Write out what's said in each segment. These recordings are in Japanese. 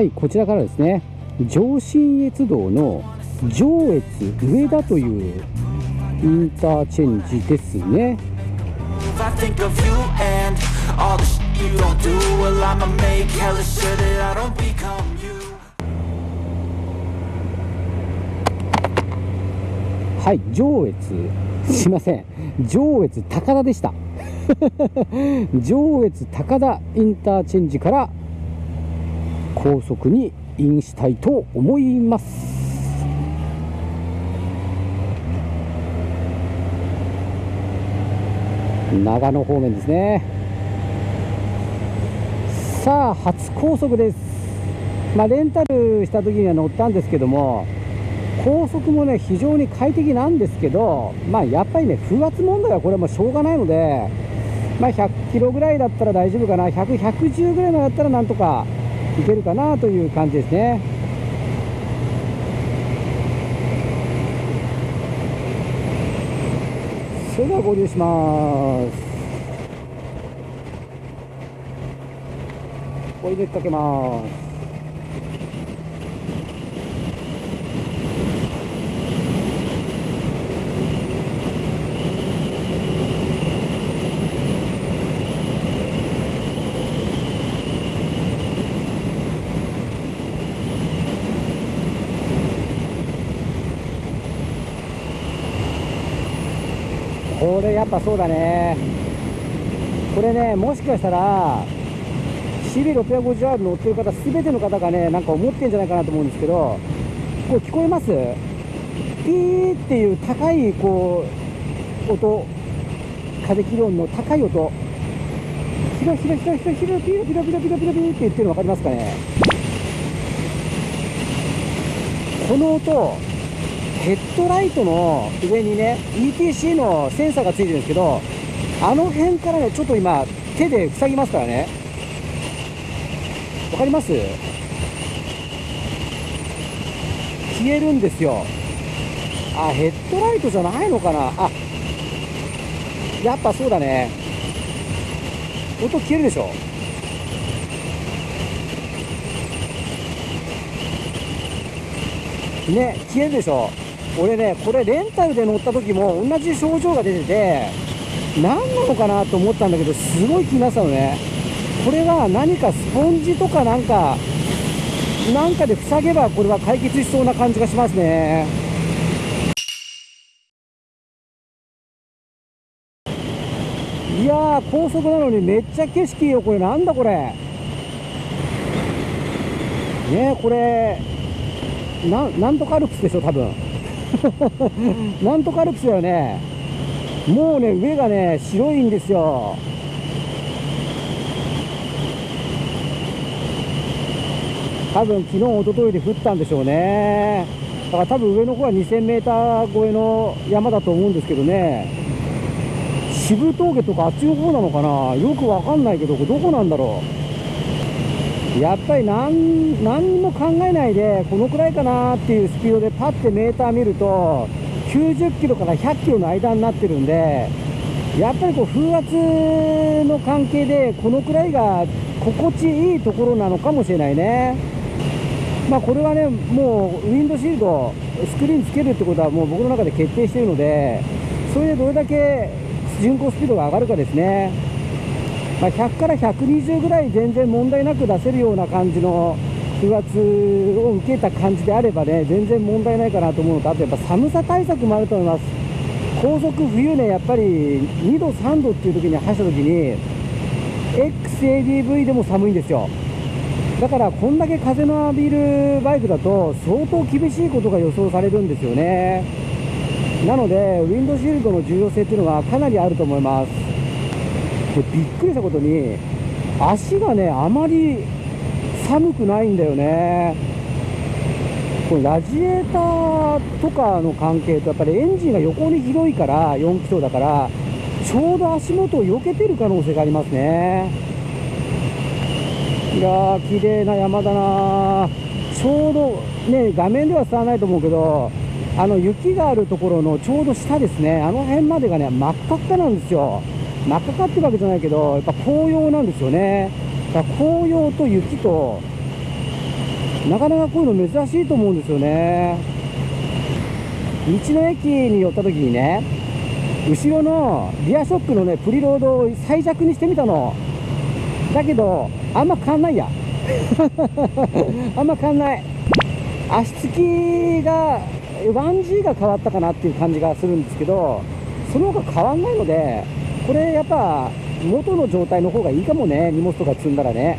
はいこちらからですね上信越道の上越上田というインターチェンジですねはい上越すいません上越高田でした上越高田インターチェンジから高速にインしたいと思います。長野方面ですね。さあ初高速です。まあ、レンタルした時には乗ったんですけども高速もね非常に快適なんですけどまあやっぱりね風圧問題はこれもしょうがないのでまあ、100キロぐらいだったら大丈夫かな。100、110ぐらいのだったらなんとかいけるかなという感じですね。それでは合流します。追い抜きかけます。これやっぱそうだね。これねもしかしたら CB650R 乗ってる方全ての方がねなんか思ってんじゃないかなと思うんですけどこれ聞こえます？ピーっていう高いこう音。風切り音の高い音。ヒロヒロヒロヒロヒロピロピロピロピロピロピロって言ってるの分かりますかねこの音ヘッドライトの上にね ETC のセンサーがついてるんですけどあの辺からねちょっと今手で塞ぎますからね。わかります？消えるんですよ。あヘッドライトじゃないのかな？あやっぱそうだね。音消えるでしょ？ね消えるでしょ？俺ねこれレンタルで乗った時も同じ症状が出てて何なのかなと思ったんだけどすごい気になったのね。これは何かスポンジとかなんかなんかで塞げばこれは解決しそうな感じがしますね。いやー高速なのにめっちゃ景色いいよこれなんだこれ。ねこれななんとかアルプスでしょ多分。なんとかアルプスだよね。もうね上がね白いんですよ。多分昨日一昨日で降ったんでしょうね。だから多分上の方は 2000m 超えの山だと思うんですけどね。渋峠とかあっちの方なのかな？よくわかんないけどこれどこなんだろう？やっぱり何何にも考えないでこのくらいかなっていうスピードでパッてメーター見ると90キロから100キロの間になってるんでやっぱりこう風圧の関係でこのくらいが心地いいところなのかもしれないね。まあこれはねもうウィンドシールドスクリーンつけるってことはもう僕の中で決定しているのでそれでどれだけ巡航スピードが上がるかですね。まあ、100から120ぐらい全然問題なく出せるような感じの風圧を受けた感じであればね全然問題ないかなと思うのとあとやっぱ寒さ対策もあると思います。高速冬ねやっぱり2度3度っていう時に走った時に XADV でも寒いんですよ。だからこんだけ風の浴びるバイクだと相当厳しいことが予想されるんですよね。なのでウィンドシールドの重要性っていうのがかなりあると思います。でびっくりしたことに足がねあまり寒くないんだよね。これラジエーターとかの関係とやっぱりエンジンが横に広いから4気筒だからちょうど足元を避けてる可能性がありますね。いやー綺麗な山だなちょうどね画面では伝わらないと思うけどあの雪があるところのちょうど下ですね。あの辺までがね真っ赤っかなんですよ。真っ赤かってるわけじゃないけど、やっぱ紅葉なんですよね。だから紅葉と雪と、なかなかこういうの珍しいと思うんですよね。道の駅に寄った時にね後ろのリアショックのねプリロードを最弱にしてみたの。だけどあんま変わんないや。あんま変わんない。足つきが 1G が変わったかなっていう感じがするんですけどその他変わんないのでこれやっぱ元の状態の方がいいかもね。荷物とか積んだらね。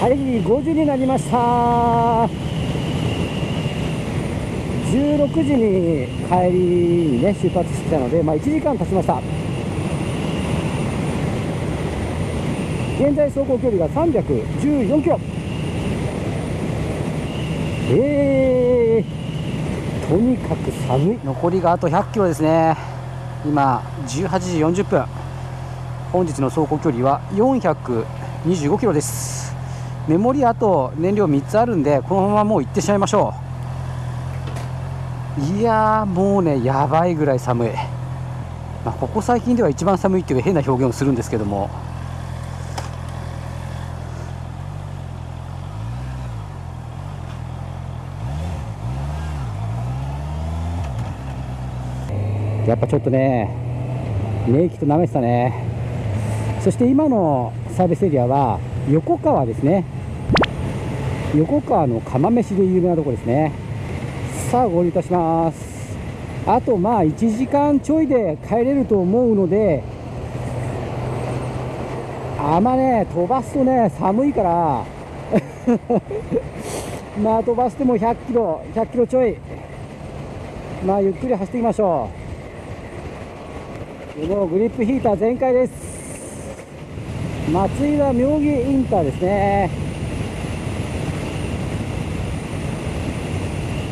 はい5時になりました。16時に帰りにね出発してたので、まあ、1時間経ちました。現在走行距離が314キロ。えー、とにかく寒い。残りがあと100キロですね。今18時40分。本日の走行距離は425キロです。メモリあと燃料3つあるんでこのままもう行ってしまいましょう。いやーもうねやばいぐらい寒い、まあ、ここ最近では一番寒いっていう変な表現をするんですけども。やっぱちょっとね、ネイキと舐めてたね。そして今のサービスエリアは横川ですね。横川の釜飯で有名なとこですね。さあ、合流いたします。あとまあ1時間ちょいで帰れると思うので、あんまね、飛ばすとね、寒いから、まあ飛ばしても100キロ、100キロちょい、まあゆっくり走っていきましょう。もうグリップヒーター全開です。松井は妙義インターですね。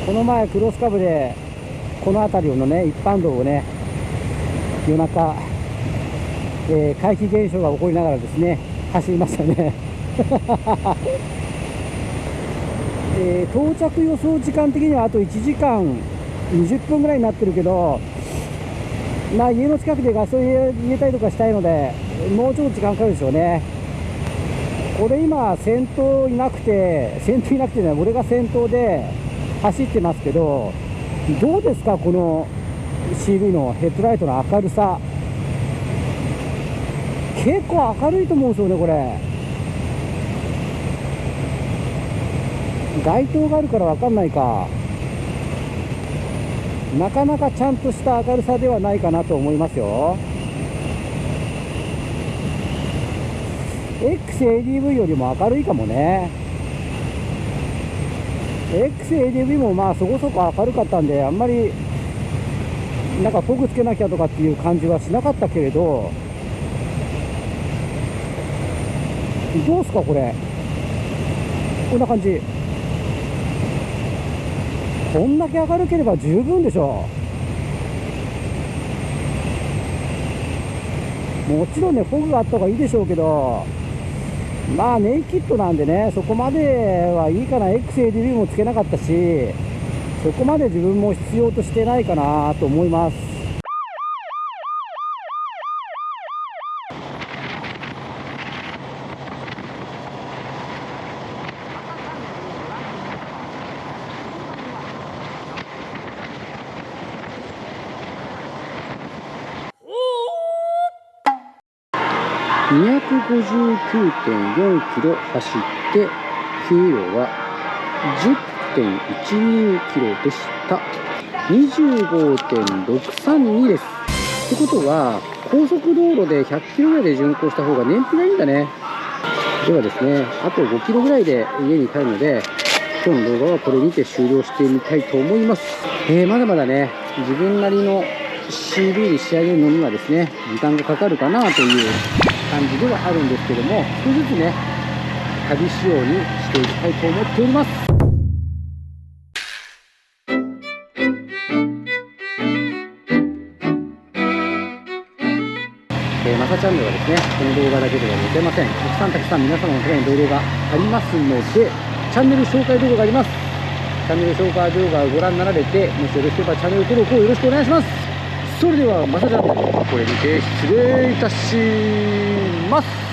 この前クロスカブでこの辺りのね一般道をね夜中、えー、怪奇現象が起こりながらですね走りましたね。えー到着予想時間的にはあと1時間20分ぐらいになってるけどまあ、家の近くでガソリン入れたりとかしたいので、もうちょっと時間かかるでしょうね。これ今、先頭いなくて、先頭いなくてね、俺が先頭で走ってますけど、どうですか、この CV のヘッドライトの明るさ。結構明るいと思うんですよね、これ。街灯があるから分かんないか。なかなかちゃんとした明るさではないかなと思いますよ。XADV よりも明るいかもね。XADV もまあそこそこ明るかったんであんまりなんかフォグつけなきゃとかっていう感じはしなかったけれど。どうすかこれ。こんな感じ。こんだけ明るければ十分でしょう。もちろんねフォグがあった方がいいでしょうけどまあネイキッドなんでねそこまではいいかな。XADV もつけなかったしそこまで自分も必要としてないかなと思います。259.4キロ走って給料は10.12キロでした。25.632です。ってことは高速道路で100キロぐらいで巡航した方が燃費がいいんだね。ではですねあと5キロぐらいで家に帰るので今日の動画はこれにて終了してみたいと思います、えーまだまだね自分なりの CV に仕上げるのにはですね時間がかかるかなという感じではあるんですけども少しずつね旅仕様にしていきたいと思っておりますえー、まさチャンネルはですね、この動画だけではございません。たくさんたくさん皆様のために動画がありますので、チャンネル紹介動画があります。チャンネル紹介動画をご覧になられて、もしよろしければチャンネル登録をよろしくお願いします。それでは、まさか、これにて失礼いたします。